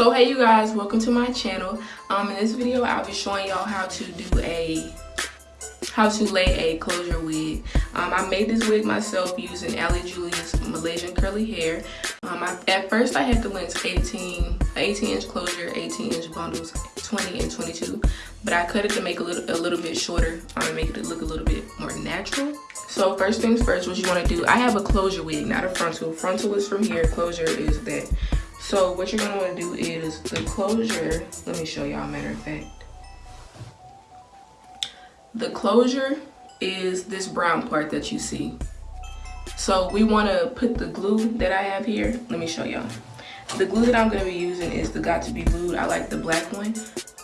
so hey you guys welcome to my channel. Um in this video i'll be showing y'all how to do a how to lay a closure wig. Um, i made this wig myself using ali julia's malaysian curly hair. Um, I, at first i had the lengths 18 18 inch closure 18 inch bundles 20 and 22 but i cut it to make a little a little bit shorter um, make it look a little bit more natural. So first things first what you want to do i have a closure wig not a frontal. Frontal is from here closure is that so what you're gonna wanna do is the closure, let me show y'all matter of fact. The closure is this brown part that you see. So we wanna put the glue that I have here, let me show y'all. The glue that I'm gonna be using is the Got To Be Glued. I like the black one,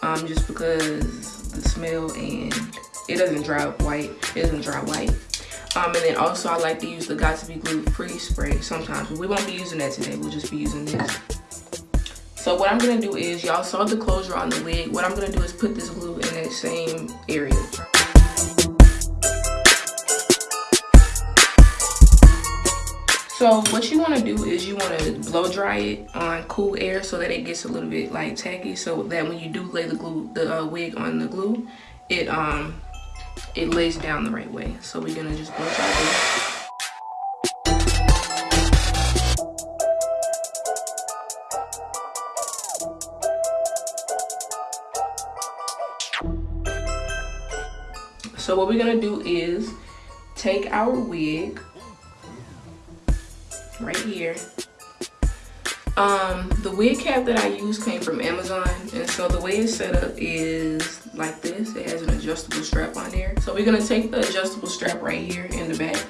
um, just because the smell and it doesn't dry up white, it doesn't dry white. Um, and then also I like to use the Got To Be Glued Free Spray sometimes, but we won't be using that today. We'll just be using this. So what I'm gonna do is, y'all saw the closure on the wig. What I'm gonna do is put this glue in that same area. So what you want to do is you want to blow dry it on cool air so that it gets a little bit like tacky so that when you do lay the glue the uh, wig on the glue it um it lays down the right way. So we're gonna just blow dry this. So what we're gonna do is take our wig right here. Um, the wig cap that I use came from Amazon and so the way it's set up is like this. It has an adjustable strap on there. So we're gonna take the adjustable strap right here in the back.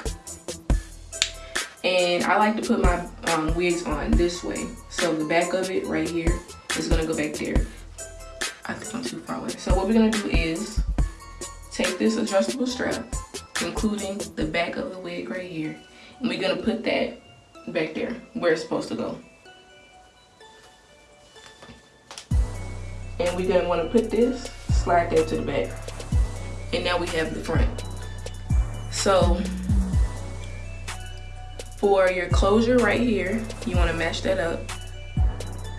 And I like to put my um, wigs on this way. So the back of it right here is gonna go back there. I think I'm too far away. So what we're gonna do is take this adjustable strap, including the back of the wig right here, and we're gonna put that back there where it's supposed to go. And we're gonna wanna put this, slide that to the back. And now we have the front. So for your closure right here, you wanna match that up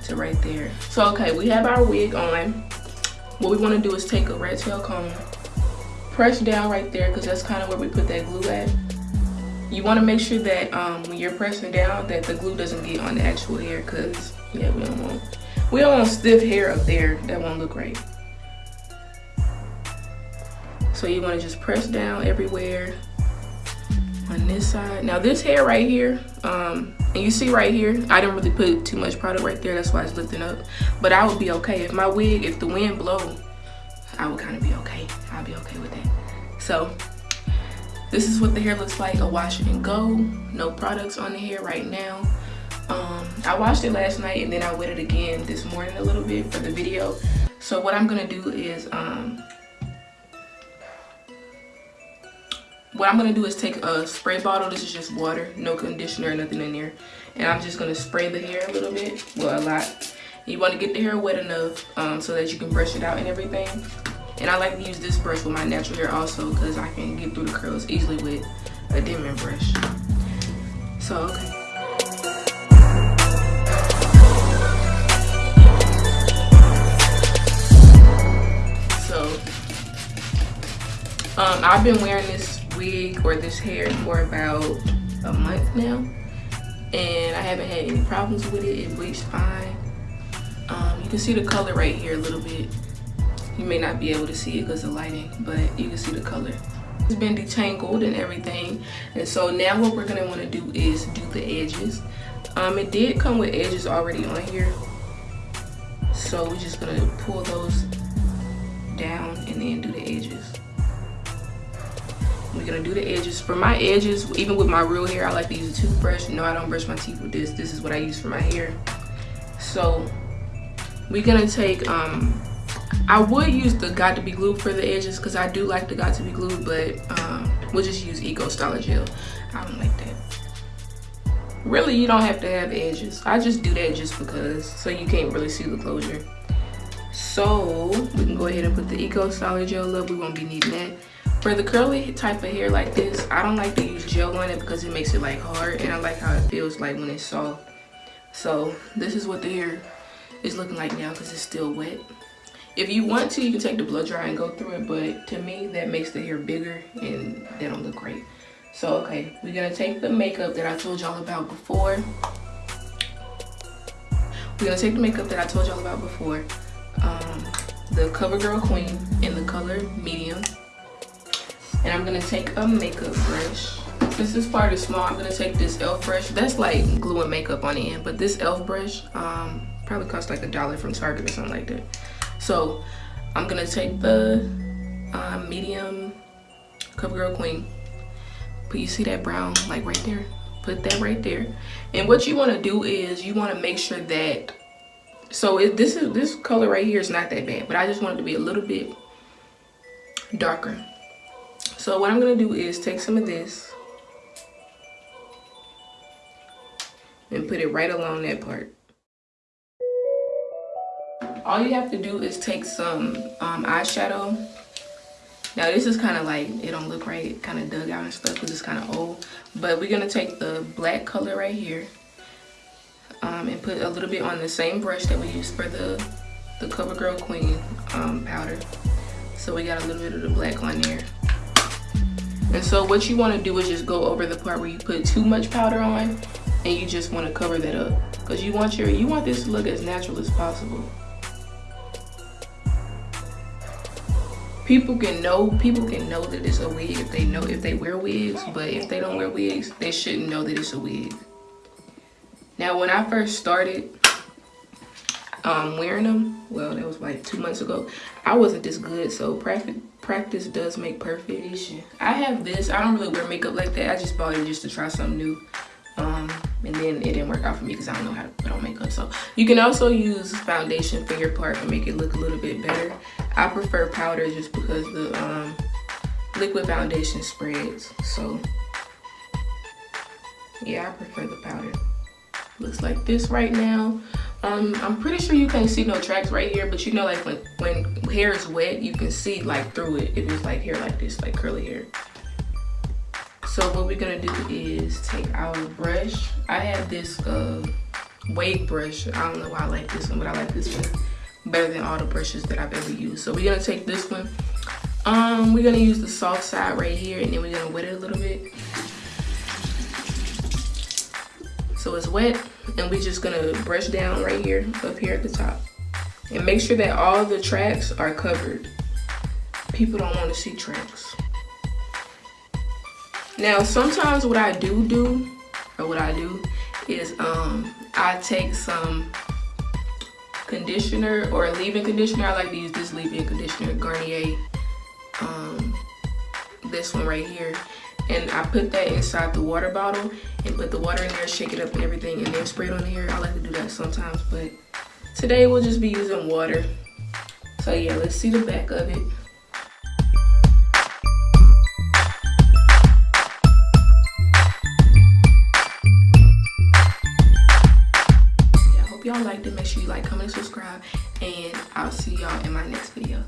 to right there. So okay, we have our wig on. What we wanna do is take a rat tail comb press down right there because that's kind of where we put that glue at. You want to make sure that um, when you're pressing down that the glue doesn't get on the actual hair because yeah, we don't want we don't want stiff hair up there. That won't look right. So you want to just press down everywhere on this side. Now this hair right here, um, and you see right here, I didn't really put too much product right there. That's why it's lifting up. But I would be okay if my wig, if the wind blow, I would kind of be okay. I'll be okay with that. So this is what the hair looks like. A wash and go. No products on the hair right now. Um, I washed it last night and then I wet it again this morning a little bit for the video. So what I'm gonna do is, um, what I'm gonna do is take a spray bottle. This is just water, no conditioner, nothing in there. And I'm just gonna spray the hair a little bit, well a lot. You wanna get the hair wet enough um, so that you can brush it out and everything. And I like to use this brush with my natural hair also because I can get through the curls easily with a Denman brush. So, okay. So, um, I've been wearing this wig or this hair for about a month now. And I haven't had any problems with it. It bleached fine. Um, you can see the color right here a little bit you may not be able to see it because of the lighting, but you can see the color. It's been detangled and everything. And so now what we're gonna wanna do is do the edges. Um, it did come with edges already on here. So we're just gonna pull those down and then do the edges. We're gonna do the edges. For my edges, even with my real hair, I like to use a toothbrush. No, I don't brush my teeth with this. This is what I use for my hair. So we're gonna take um, I would use the got to be Glue for the edges because I do like the got to be Glue, but um, we'll just use Eco Styler Gel. I don't like that. Really, you don't have to have edges. I just do that just because, so you can't really see the closure. So we can go ahead and put the Eco Styler Gel up. We won't be needing that. For the curly type of hair like this, I don't like to use gel on it because it makes it like hard and I like how it feels like when it's soft. So this is what the hair is looking like now because it's still wet. If you want to, you can take the blow dry and go through it, but to me, that makes the hair bigger and they don't look great. So, okay, we're gonna take the makeup that I told y'all about before. We're gonna take the makeup that I told y'all about before. Um, the CoverGirl Queen in the color medium. And I'm gonna take a makeup brush. Since this part is small, I'm gonna take this e.l.f. brush. That's like gluing makeup on the end, but this e.l.f. brush um, probably costs like a dollar from Target or something like that. So I'm gonna take the uh, medium CoverGirl Queen. But you see that brown like right there? Put that right there. And what you wanna do is you wanna make sure that so this is this color right here is not that bad but i just want it to be a little bit darker so what i'm gonna do is take some of this and put it right along that part all you have to do is take some um, eyeshadow now this is kind of like it don't look right kind of dug out and stuff because it's kind of old but we're gonna take the black color right here um, and put a little bit on the same brush that we used for the, the CoverGirl Queen um, powder. So we got a little bit of the black on there. And so what you want to do is just go over the part where you put too much powder on and you just want to cover that up because you want your you want this to look as natural as possible. People can know people can know that it's a wig if they know if they wear wigs, but if they don't wear wigs, they shouldn't know that it's a wig. Now, when I first started um, wearing them, well, that was like two months ago, I wasn't this good. So practice, practice does make perfect. I have this. I don't really wear makeup like that. I just bought it just to try something new. Um, and then it didn't work out for me because I don't know how to put on makeup. So you can also use foundation for your part to make it look a little bit better. I prefer powder just because the um, liquid foundation spreads. So yeah, I prefer the powder looks like this right now um i'm pretty sure you can't see no tracks right here but you know like when when hair is wet you can see like through it if it's like hair like this like curly hair so what we're gonna do is take our brush. I have this uh wave brush. I don't know why i like this one but i like this one better than all the brushes that i've ever used. So we're gonna take this one. Um we're gonna use the soft side right here and then we're gonna wet it a little bit. So it's wet and we're just gonna brush down right here up here at the top. And make sure that all the tracks are covered. People don't want to see tracks now sometimes what i do do or what i do is um i take some conditioner or leave-in conditioner i like to use this leave-in conditioner garnier um this one right here and I put that inside the water bottle and put the water in there, shake it up and everything, and then spray it on the hair. I like to do that sometimes, but today we'll just be using water. So yeah, let's see the back of it. Make sure you like comment and subscribe and i'll see y'all in my next video